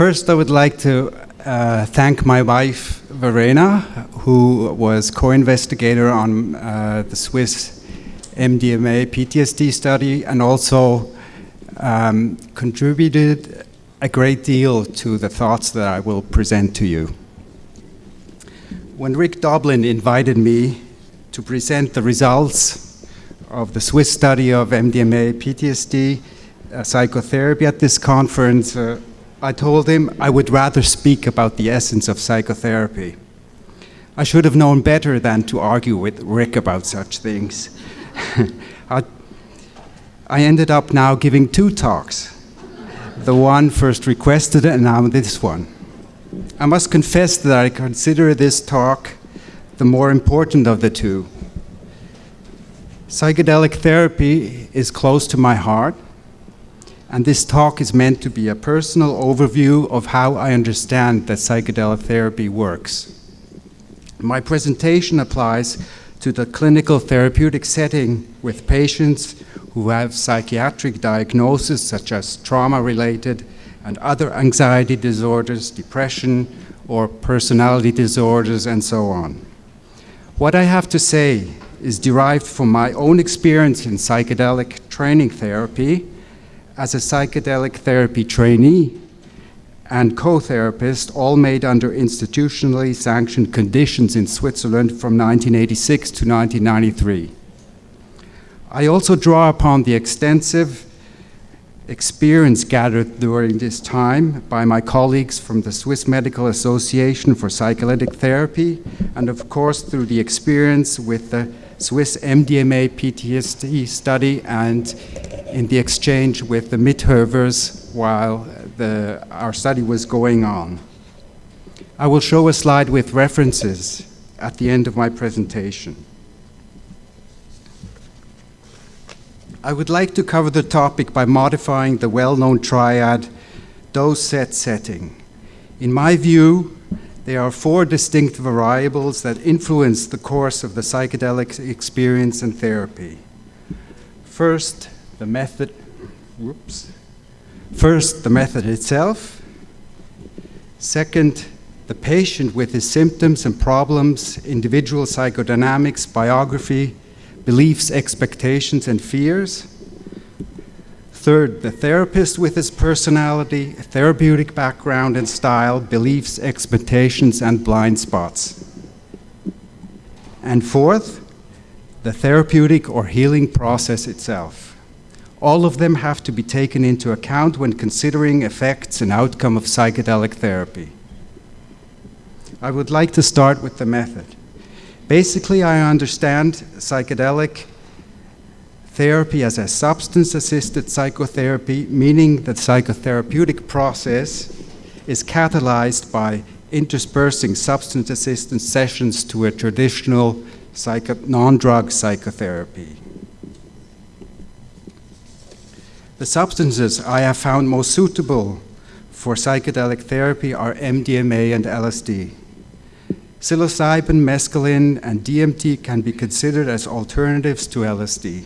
First, I would like to uh, thank my wife, Verena, who was co-investigator on uh, the Swiss MDMA PTSD study and also um, contributed a great deal to the thoughts that I will present to you. When Rick Doblin invited me to present the results of the Swiss study of MDMA PTSD uh, psychotherapy at this conference, uh, I told him I would rather speak about the essence of psychotherapy. I should have known better than to argue with Rick about such things. I, I ended up now giving two talks. The one first requested and now this one. I must confess that I consider this talk the more important of the two. Psychedelic therapy is close to my heart and this talk is meant to be a personal overview of how I understand that psychedelic therapy works. My presentation applies to the clinical therapeutic setting with patients who have psychiatric diagnoses such as trauma-related and other anxiety disorders, depression, or personality disorders, and so on. What I have to say is derived from my own experience in psychedelic training therapy as a psychedelic therapy trainee and co-therapist, all made under institutionally sanctioned conditions in Switzerland from 1986 to 1993. I also draw upon the extensive experience gathered during this time by my colleagues from the Swiss Medical Association for Psychedelic Therapy, and of course through the experience with the Swiss MDMA PTSD study and in the exchange with the Mithoefers while the, our study was going on. I will show a slide with references at the end of my presentation. I would like to cover the topic by modifying the well-known triad dose set setting. In my view, there are four distinct variables that influence the course of the psychedelic experience and therapy. First, the method, whoops. First, the method itself. Second, the patient with his symptoms and problems, individual psychodynamics, biography, beliefs, expectations, and fears. Third, the therapist with his personality, therapeutic background and style, beliefs, expectations, and blind spots. And fourth, the therapeutic or healing process itself. All of them have to be taken into account when considering effects and outcome of psychedelic therapy. I would like to start with the method. Basically, I understand psychedelic therapy as a substance-assisted psychotherapy, meaning that psychotherapeutic process is catalyzed by interspersing substance-assisted sessions to a traditional non-drug psychotherapy. The substances I have found most suitable for psychedelic therapy are MDMA and LSD. Psilocybin, mescaline, and DMT can be considered as alternatives to LSD.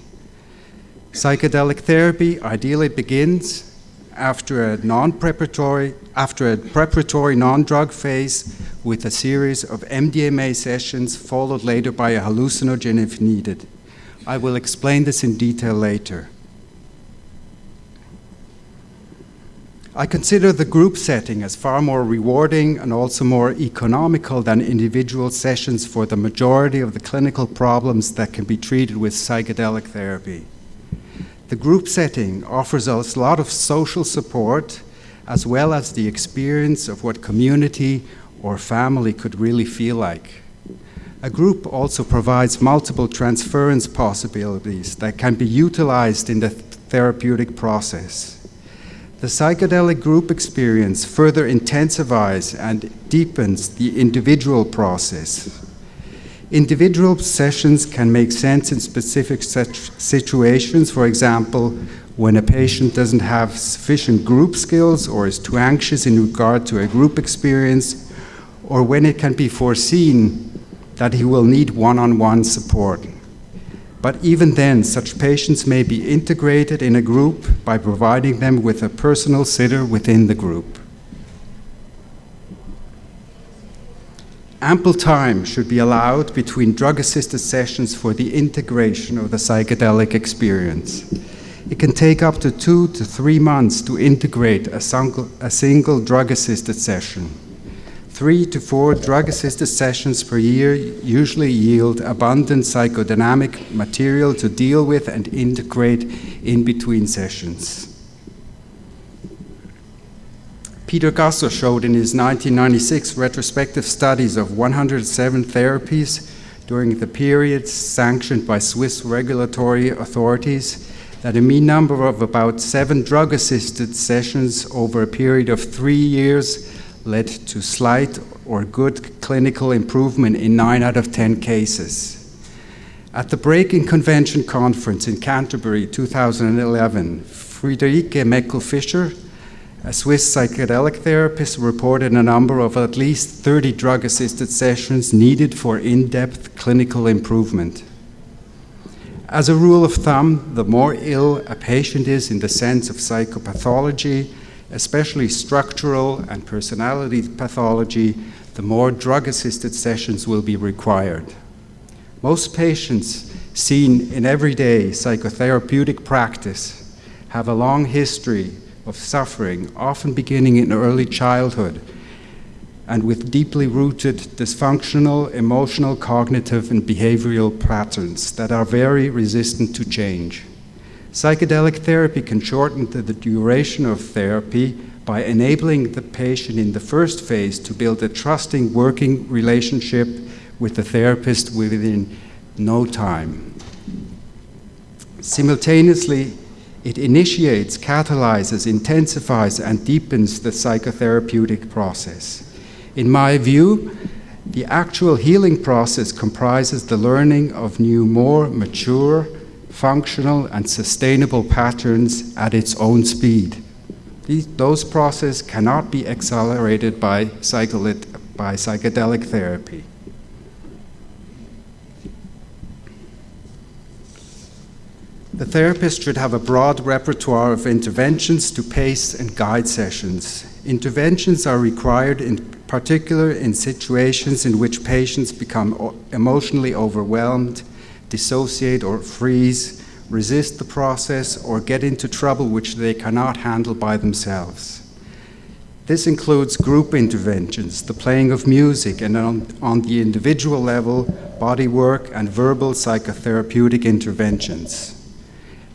Psychedelic therapy ideally begins after a non-preparatory after a preparatory non-drug phase with a series of MDMA sessions followed later by a hallucinogen if needed. I will explain this in detail later. I consider the group setting as far more rewarding and also more economical than individual sessions for the majority of the clinical problems that can be treated with psychedelic therapy. The group setting offers us a lot of social support as well as the experience of what community or family could really feel like. A group also provides multiple transference possibilities that can be utilized in the therapeutic process. The psychedelic group experience further intensifies and deepens the individual process. Individual sessions can make sense in specific situations, for example, when a patient doesn't have sufficient group skills or is too anxious in regard to a group experience, or when it can be foreseen that he will need one-on-one -on -one support. But even then, such patients may be integrated in a group by providing them with a personal sitter within the group. Ample time should be allowed between drug-assisted sessions for the integration of the psychedelic experience. It can take up to two to three months to integrate a single, single drug-assisted session. Three to four drug-assisted sessions per year usually yield abundant psychodynamic material to deal with and integrate in between sessions. Peter Gasser showed in his 1996 retrospective studies of 107 therapies during the period sanctioned by Swiss regulatory authorities that a mean number of about seven drug-assisted sessions over a period of three years led to slight or good clinical improvement in nine out of 10 cases. At the Breaking Convention Conference in Canterbury 2011, Friederike Meckel-Fischer a Swiss psychedelic therapist reported a number of at least 30 drug assisted sessions needed for in depth clinical improvement. As a rule of thumb, the more ill a patient is in the sense of psychopathology, especially structural and personality pathology, the more drug assisted sessions will be required. Most patients seen in everyday psychotherapeutic practice have a long history of suffering, often beginning in early childhood, and with deeply rooted dysfunctional emotional, cognitive, and behavioral patterns that are very resistant to change. Psychedelic therapy can shorten the, the duration of therapy by enabling the patient in the first phase to build a trusting working relationship with the therapist within no time. Simultaneously, it initiates, catalyzes, intensifies, and deepens the psychotherapeutic process. In my view, the actual healing process comprises the learning of new, more mature, functional, and sustainable patterns at its own speed. These, those processes cannot be accelerated by, by psychedelic therapy. The therapist should have a broad repertoire of interventions to pace and guide sessions. Interventions are required in particular in situations in which patients become emotionally overwhelmed, dissociate or freeze, resist the process, or get into trouble which they cannot handle by themselves. This includes group interventions, the playing of music, and on, on the individual level, body work and verbal psychotherapeutic interventions.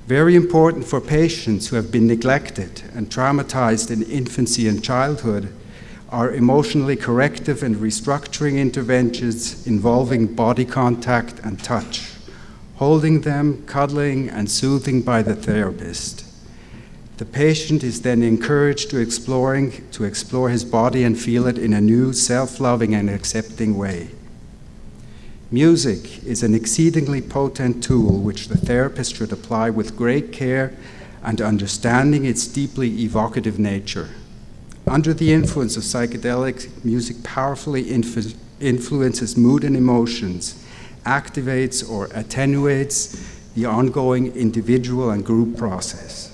Very important for patients who have been neglected and traumatized in infancy and childhood are emotionally corrective and restructuring interventions involving body contact and touch, holding them, cuddling, and soothing by the therapist. The patient is then encouraged to exploring to explore his body and feel it in a new, self-loving and accepting way. Music is an exceedingly potent tool which the therapist should apply with great care and understanding its deeply evocative nature. Under the influence of psychedelics, music powerfully influ influences mood and emotions, activates or attenuates the ongoing individual and group process.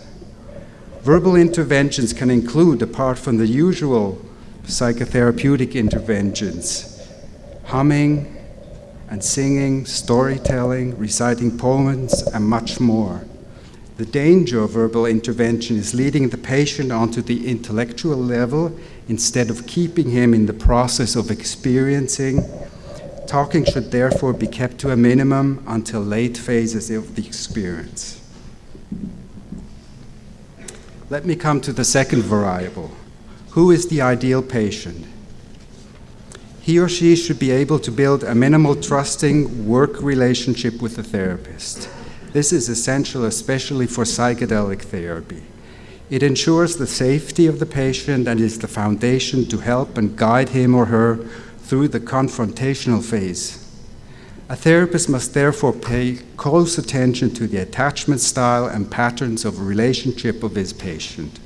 Verbal interventions can include, apart from the usual psychotherapeutic interventions, humming, and singing, storytelling, reciting poems, and much more. The danger of verbal intervention is leading the patient onto the intellectual level instead of keeping him in the process of experiencing. Talking should therefore be kept to a minimum until late phases of the experience. Let me come to the second variable. Who is the ideal patient? He or she should be able to build a minimal trusting work relationship with the therapist. This is essential, especially for psychedelic therapy. It ensures the safety of the patient and is the foundation to help and guide him or her through the confrontational phase. A therapist must therefore pay close attention to the attachment style and patterns of relationship of his patient.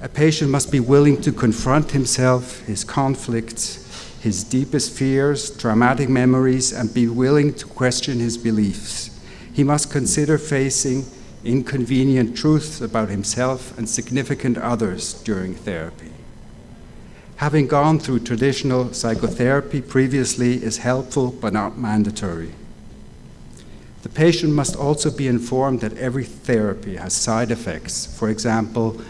A patient must be willing to confront himself, his conflicts, his deepest fears, traumatic memories, and be willing to question his beliefs. He must consider facing inconvenient truths about himself and significant others during therapy. Having gone through traditional psychotherapy previously is helpful but not mandatory. The patient must also be informed that every therapy has side effects. For example,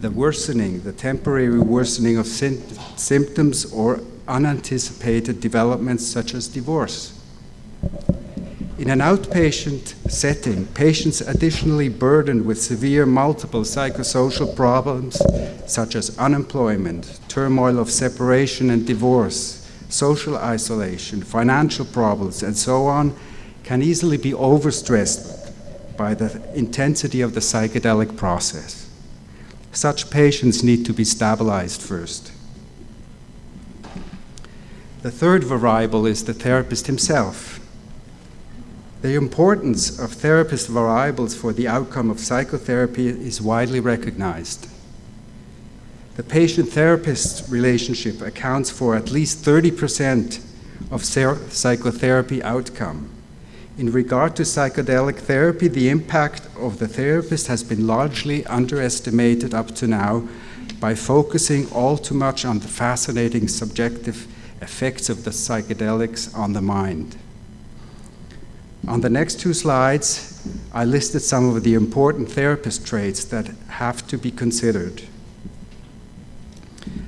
the worsening, the temporary worsening of symptoms or unanticipated developments such as divorce. In an outpatient setting, patients additionally burdened with severe multiple psychosocial problems such as unemployment, turmoil of separation and divorce, social isolation, financial problems, and so on, can easily be overstressed by the intensity of the psychedelic process. Such patients need to be stabilized first. The third variable is the therapist himself. The importance of therapist variables for the outcome of psychotherapy is widely recognized. The patient-therapist relationship accounts for at least 30% of psychotherapy outcome. In regard to psychedelic therapy, the impact of the therapist has been largely underestimated up to now by focusing all too much on the fascinating subjective effects of the psychedelics on the mind. On the next two slides, I listed some of the important therapist traits that have to be considered.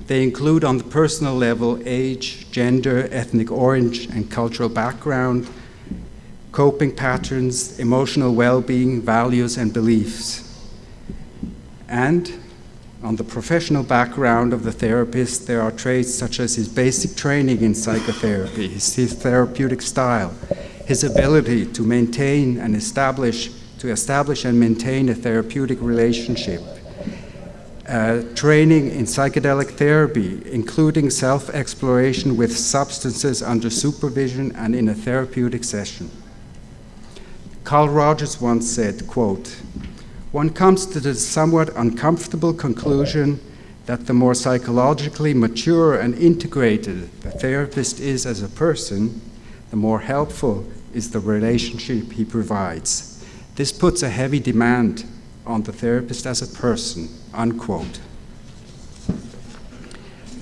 They include on the personal level age, gender, ethnic origin, and cultural background, coping patterns, emotional well-being, values, and beliefs. And on the professional background of the therapist, there are traits such as his basic training in psychotherapy, his, therapeutic style, his ability to maintain and establish, to establish and maintain a therapeutic relationship, uh, training in psychedelic therapy, including self-exploration with substances under supervision and in a therapeutic session. Carl Rogers once said, quote, one comes to the somewhat uncomfortable conclusion that the more psychologically mature and integrated the therapist is as a person, the more helpful is the relationship he provides. This puts a heavy demand on the therapist as a person, unquote.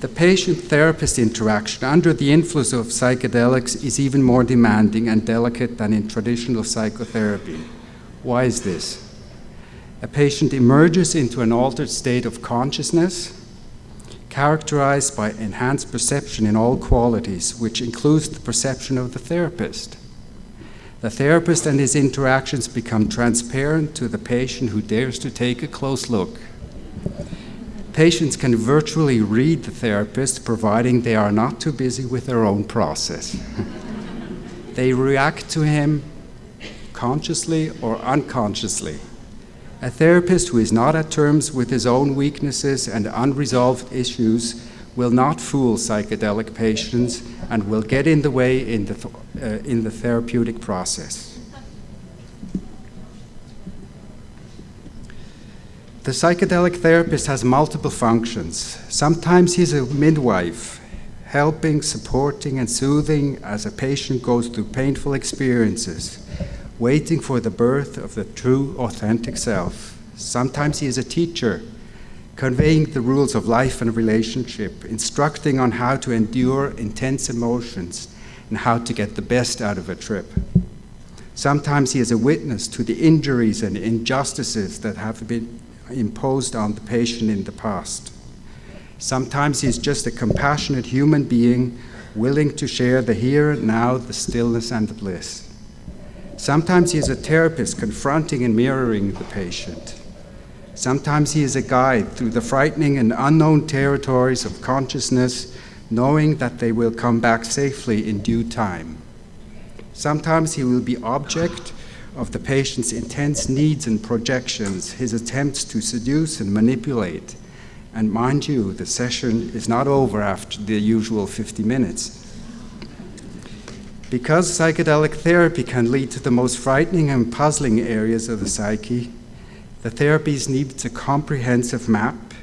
The patient-therapist interaction under the influence of psychedelics is even more demanding and delicate than in traditional psychotherapy. Why is this? A patient emerges into an altered state of consciousness characterized by enhanced perception in all qualities, which includes the perception of the therapist. The therapist and his interactions become transparent to the patient who dares to take a close look. Patients can virtually read the therapist providing they are not too busy with their own process. they react to him consciously or unconsciously. A therapist who is not at terms with his own weaknesses and unresolved issues will not fool psychedelic patients and will get in the way in the, th uh, in the therapeutic process. The psychedelic therapist has multiple functions. Sometimes he's a midwife, helping, supporting, and soothing as a patient goes through painful experiences waiting for the birth of the true, authentic self. Sometimes he is a teacher, conveying the rules of life and relationship, instructing on how to endure intense emotions and how to get the best out of a trip. Sometimes he is a witness to the injuries and injustices that have been imposed on the patient in the past. Sometimes he is just a compassionate human being willing to share the here and now, the stillness and the bliss. Sometimes he is a therapist confronting and mirroring the patient. Sometimes he is a guide through the frightening and unknown territories of consciousness, knowing that they will come back safely in due time. Sometimes he will be object of the patient's intense needs and projections, his attempts to seduce and manipulate. And mind you, the session is not over after the usual 50 minutes. Because psychedelic therapy can lead to the most frightening and puzzling areas of the psyche, the therapies need a comprehensive map,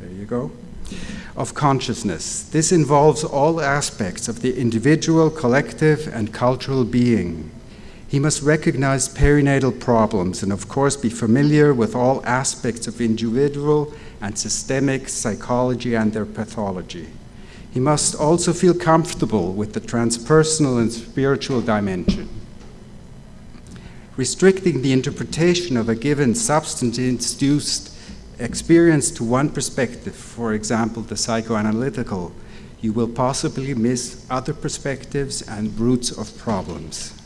there you go, of consciousness. This involves all aspects of the individual, collective, and cultural being. He must recognize perinatal problems and of course be familiar with all aspects of individual and systemic psychology and their pathology. He must also feel comfortable with the transpersonal and spiritual dimension. Restricting the interpretation of a given substance-induced experience to one perspective, for example, the psychoanalytical, you will possibly miss other perspectives and roots of problems.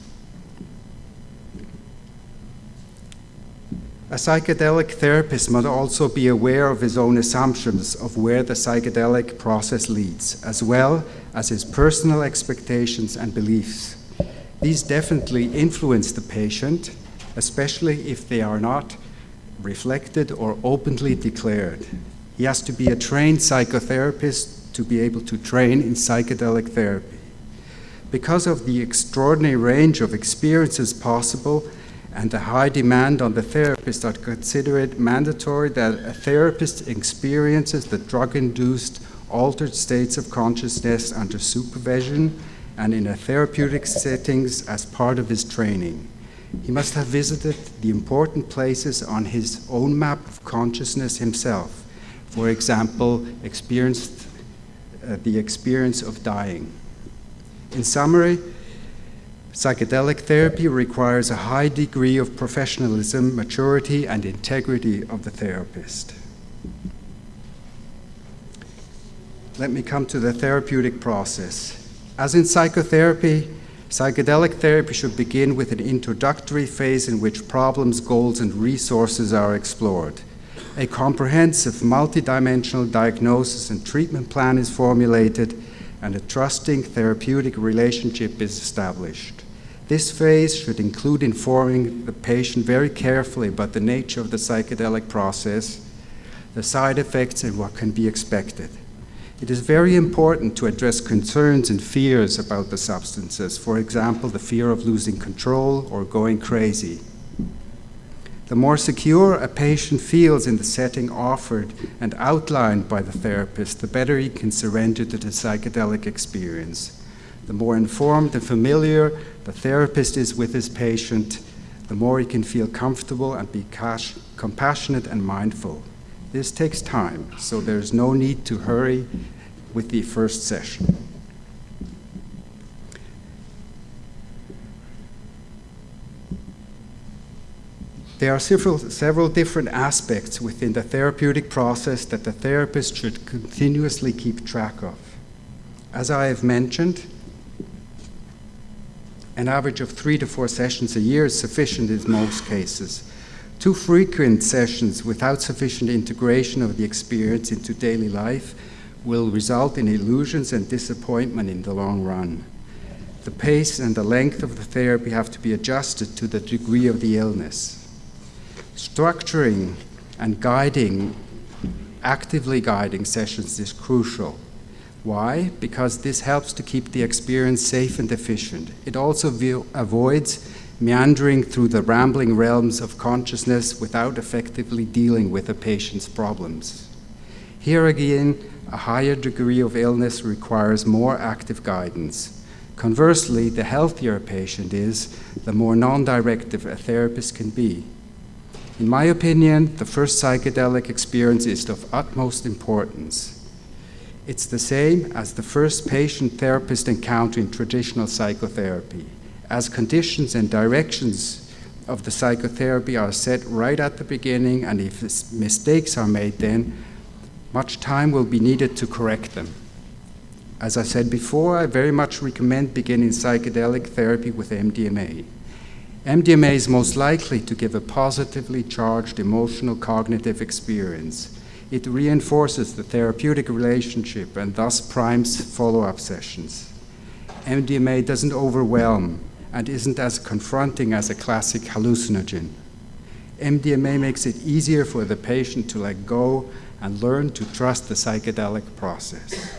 A psychedelic therapist must also be aware of his own assumptions of where the psychedelic process leads, as well as his personal expectations and beliefs. These definitely influence the patient, especially if they are not reflected or openly declared. He has to be a trained psychotherapist to be able to train in psychedelic therapy. Because of the extraordinary range of experiences possible and the high demand on the therapist, consider it mandatory that a therapist experiences the drug-induced altered states of consciousness under supervision and in a therapeutic settings as part of his training. He must have visited the important places on his own map of consciousness himself. For example, experienced uh, the experience of dying. In summary, psychedelic therapy requires a high degree of professionalism, maturity, and integrity of the therapist. Let me come to the therapeutic process. As in psychotherapy, psychedelic therapy should begin with an introductory phase in which problems, goals, and resources are explored. A comprehensive, multidimensional diagnosis and treatment plan is formulated, and a trusting therapeutic relationship is established. This phase should include informing the patient very carefully about the nature of the psychedelic process, the side effects, and what can be expected. It is very important to address concerns and fears about the substances, for example, the fear of losing control or going crazy. The more secure a patient feels in the setting offered and outlined by the therapist, the better he can surrender to the psychedelic experience. The more informed and familiar the therapist is with his patient, the more he can feel comfortable and be compassionate and mindful. This takes time, so there's no need to hurry with the first session. There are several, several different aspects within the therapeutic process that the therapist should continuously keep track of. As I have mentioned, an average of three to four sessions a year is sufficient in most cases. Too frequent sessions without sufficient integration of the experience into daily life will result in illusions and disappointment in the long run. The pace and the length of the therapy have to be adjusted to the degree of the illness. Structuring and guiding, actively guiding sessions is crucial. Why? Because this helps to keep the experience safe and efficient. It also avoids meandering through the rambling realms of consciousness without effectively dealing with a patient's problems. Here again, a higher degree of illness requires more active guidance. Conversely, the healthier a patient is, the more non-directive a therapist can be. In my opinion, the first psychedelic experience is of utmost importance. It's the same as the first patient-therapist encounter in traditional psychotherapy as conditions and directions of the psychotherapy are set right at the beginning, and if mistakes are made then, much time will be needed to correct them. As I said before, I very much recommend beginning psychedelic therapy with MDMA. MDMA is most likely to give a positively charged emotional cognitive experience. It reinforces the therapeutic relationship and thus primes follow-up sessions. MDMA doesn't overwhelm, and isn't as confronting as a classic hallucinogen. MDMA makes it easier for the patient to let go and learn to trust the psychedelic process.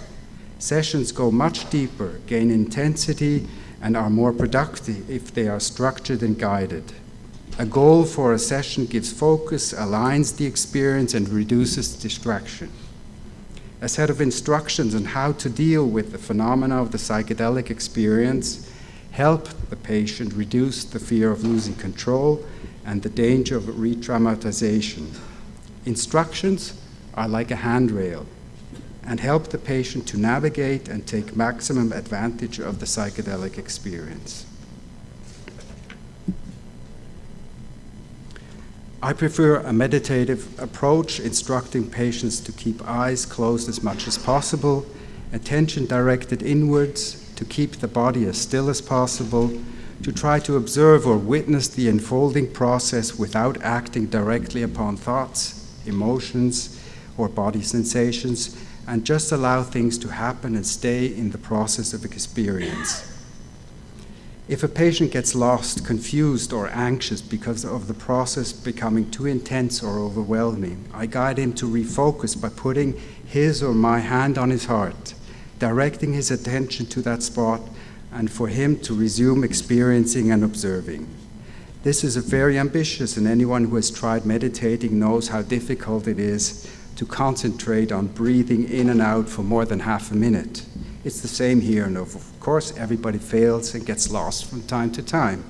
Sessions go much deeper, gain intensity, and are more productive if they are structured and guided. A goal for a session gives focus, aligns the experience, and reduces distraction. A set of instructions on how to deal with the phenomena of the psychedelic experience help the patient reduce the fear of losing control and the danger of re-traumatization. Instructions are like a handrail and help the patient to navigate and take maximum advantage of the psychedelic experience. I prefer a meditative approach, instructing patients to keep eyes closed as much as possible, attention directed inwards, to keep the body as still as possible, to try to observe or witness the unfolding process without acting directly upon thoughts, emotions, or body sensations, and just allow things to happen and stay in the process of experience. If a patient gets lost, confused, or anxious because of the process becoming too intense or overwhelming, I guide him to refocus by putting his or my hand on his heart, directing his attention to that spot, and for him to resume experiencing and observing. This is a very ambitious, and anyone who has tried meditating knows how difficult it is to concentrate on breathing in and out for more than half a minute. It's the same here, course, everybody fails and gets lost from time to time.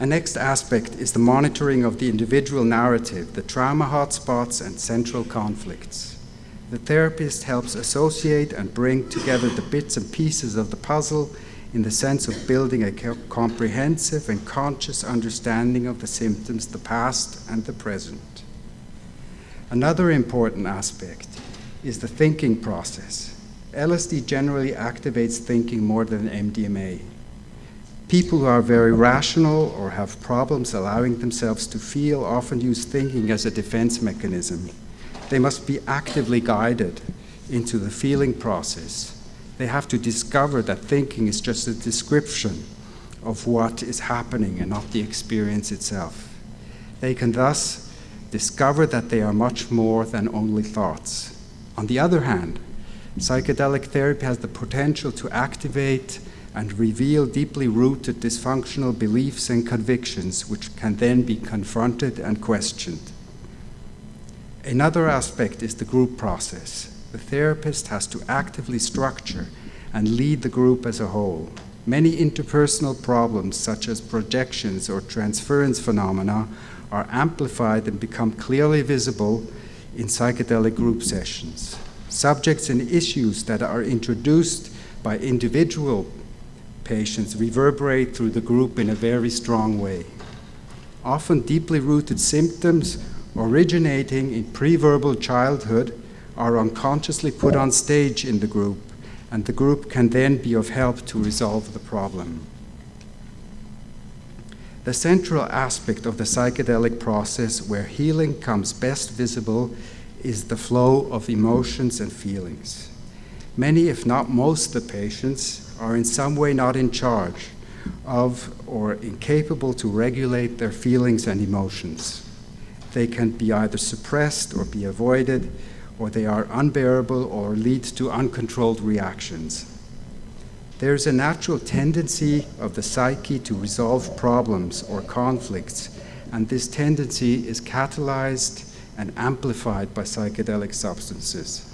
A next aspect is the monitoring of the individual narrative, the trauma hotspots, and central conflicts. The therapist helps associate and bring together the bits and pieces of the puzzle in the sense of building a comprehensive and conscious understanding of the symptoms, the past, and the present. Another important aspect is the thinking process. LSD generally activates thinking more than MDMA. People who are very rational or have problems allowing themselves to feel often use thinking as a defense mechanism. They must be actively guided into the feeling process. They have to discover that thinking is just a description of what is happening and not the experience itself. They can thus discover that they are much more than only thoughts. On the other hand, psychedelic therapy has the potential to activate and reveal deeply rooted dysfunctional beliefs and convictions, which can then be confronted and questioned. Another aspect is the group process. The therapist has to actively structure and lead the group as a whole. Many interpersonal problems, such as projections or transference phenomena, are amplified and become clearly visible in psychedelic group sessions. Subjects and issues that are introduced by individual patients reverberate through the group in a very strong way. Often deeply rooted symptoms originating in pre-verbal childhood are unconsciously put on stage in the group, and the group can then be of help to resolve the problem. The central aspect of the psychedelic process where healing comes best visible is the flow of emotions and feelings. Many, if not most, of the patients are in some way not in charge of or incapable to regulate their feelings and emotions. They can be either suppressed or be avoided, or they are unbearable or lead to uncontrolled reactions. There's a natural tendency of the psyche to resolve problems or conflicts, and this tendency is catalyzed and amplified by psychedelic substances.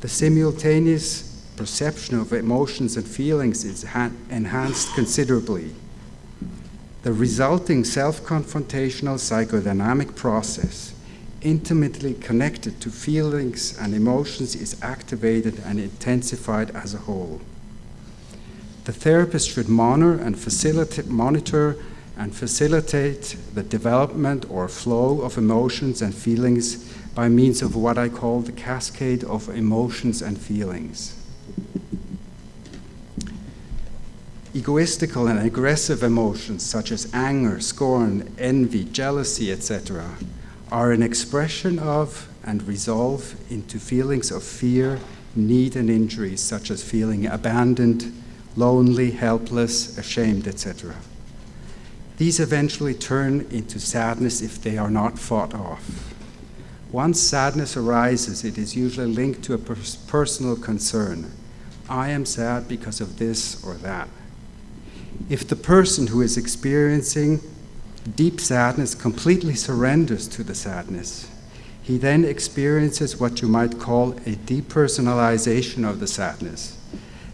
The simultaneous perception of emotions and feelings is enhanced considerably. The resulting self-confrontational psychodynamic process intimately connected to feelings and emotions is activated and intensified as a whole. The therapist should monitor and facilitate, monitor and facilitate the development or flow of emotions and feelings by means of what I call the cascade of emotions and feelings. Egoistical and aggressive emotions such as anger, scorn, envy, jealousy, etc., are an expression of and resolve into feelings of fear, need, and injury, such as feeling abandoned, lonely, helpless, ashamed, etc. These eventually turn into sadness if they are not fought off. Once sadness arises, it is usually linked to a pers personal concern. I am sad because of this or that. If the person who is experiencing deep sadness completely surrenders to the sadness, he then experiences what you might call a depersonalization of the sadness.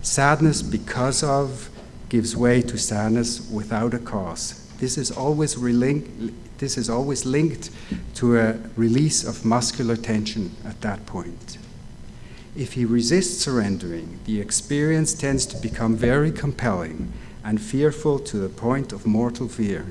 Sadness because of gives way to sadness without a cause. This is always, this is always linked to a release of muscular tension at that point. If he resists surrendering, the experience tends to become very compelling and fearful to the point of mortal fear.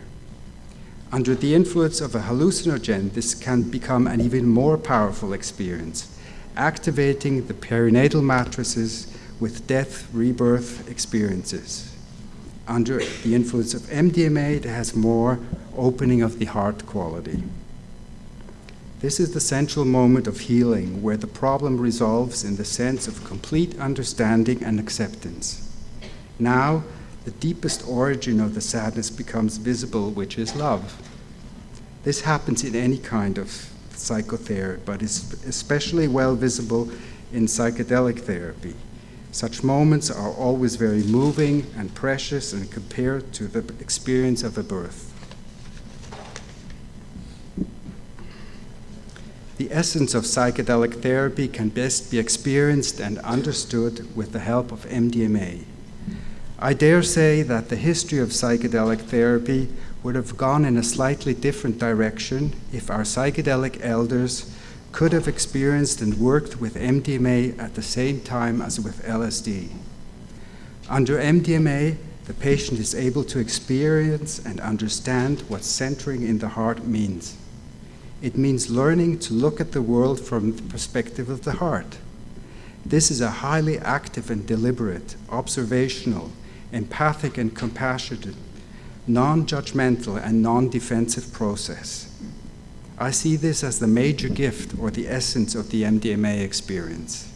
Under the influence of a hallucinogen, this can become an even more powerful experience, activating the perinatal matrices with death rebirth experiences. Under the influence of MDMA, it has more opening of the heart quality. This is the central moment of healing where the problem resolves in the sense of complete understanding and acceptance. Now, the deepest origin of the sadness becomes visible, which is love. This happens in any kind of psychotherapy, but is especially well visible in psychedelic therapy. Such moments are always very moving and precious and compared to the experience of a birth. The essence of psychedelic therapy can best be experienced and understood with the help of MDMA. I dare say that the history of psychedelic therapy would have gone in a slightly different direction if our psychedelic elders could have experienced and worked with MDMA at the same time as with LSD. Under MDMA, the patient is able to experience and understand what centering in the heart means. It means learning to look at the world from the perspective of the heart. This is a highly active and deliberate, observational, empathic and compassionate, non-judgmental and non-defensive process. I see this as the major gift or the essence of the MDMA experience.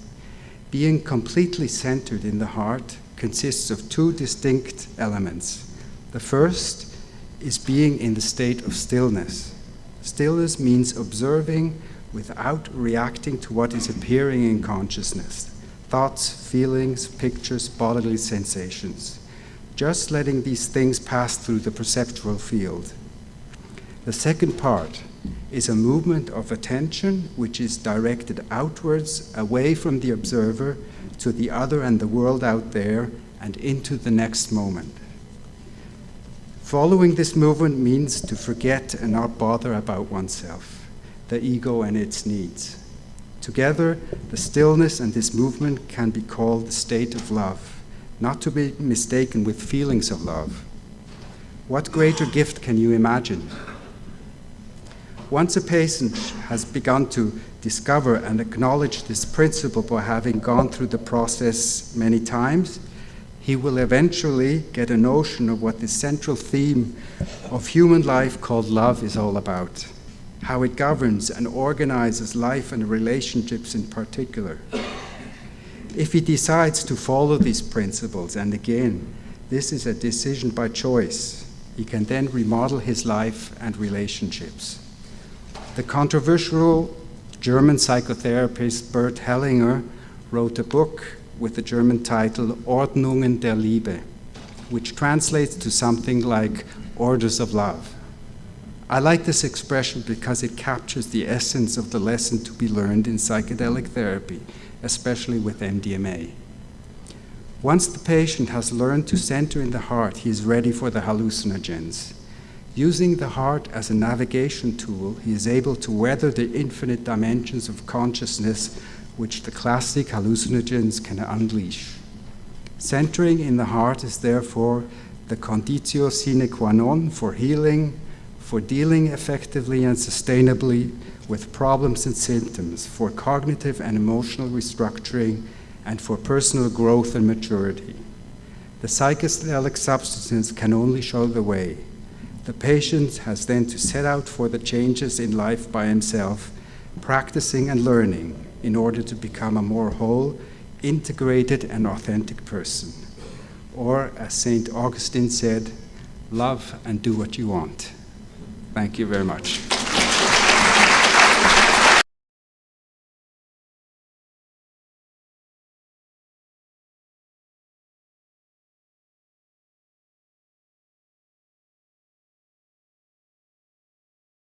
Being completely centered in the heart consists of two distinct elements. The first is being in the state of stillness. Stillness means observing without reacting to what is appearing in consciousness thoughts, feelings, pictures, bodily sensations just letting these things pass through the perceptual field. The second part is a movement of attention which is directed outwards, away from the observer, to the other and the world out there, and into the next moment. Following this movement means to forget and not bother about oneself, the ego and its needs. Together, the stillness and this movement can be called the state of love not to be mistaken with feelings of love. What greater gift can you imagine? Once a patient has begun to discover and acknowledge this principle by having gone through the process many times, he will eventually get a notion of what the central theme of human life called love is all about, how it governs and organizes life and relationships in particular. If he decides to follow these principles, and again, this is a decision by choice, he can then remodel his life and relationships. The controversial German psychotherapist Bert Hellinger wrote a book with the German title Ordnungen der Liebe, which translates to something like orders of love. I like this expression because it captures the essence of the lesson to be learned in psychedelic therapy especially with MDMA. Once the patient has learned to center in the heart, he is ready for the hallucinogens. Using the heart as a navigation tool, he is able to weather the infinite dimensions of consciousness which the classic hallucinogens can unleash. Centering in the heart is therefore the conditio sine qua non for healing, for dealing effectively and sustainably with problems and symptoms, for cognitive and emotional restructuring, and for personal growth and maturity. The psychedelic substances can only show the way. The patient has then to set out for the changes in life by himself, practicing and learning in order to become a more whole, integrated, and authentic person. Or, as St. Augustine said, love and do what you want. Thank you very much.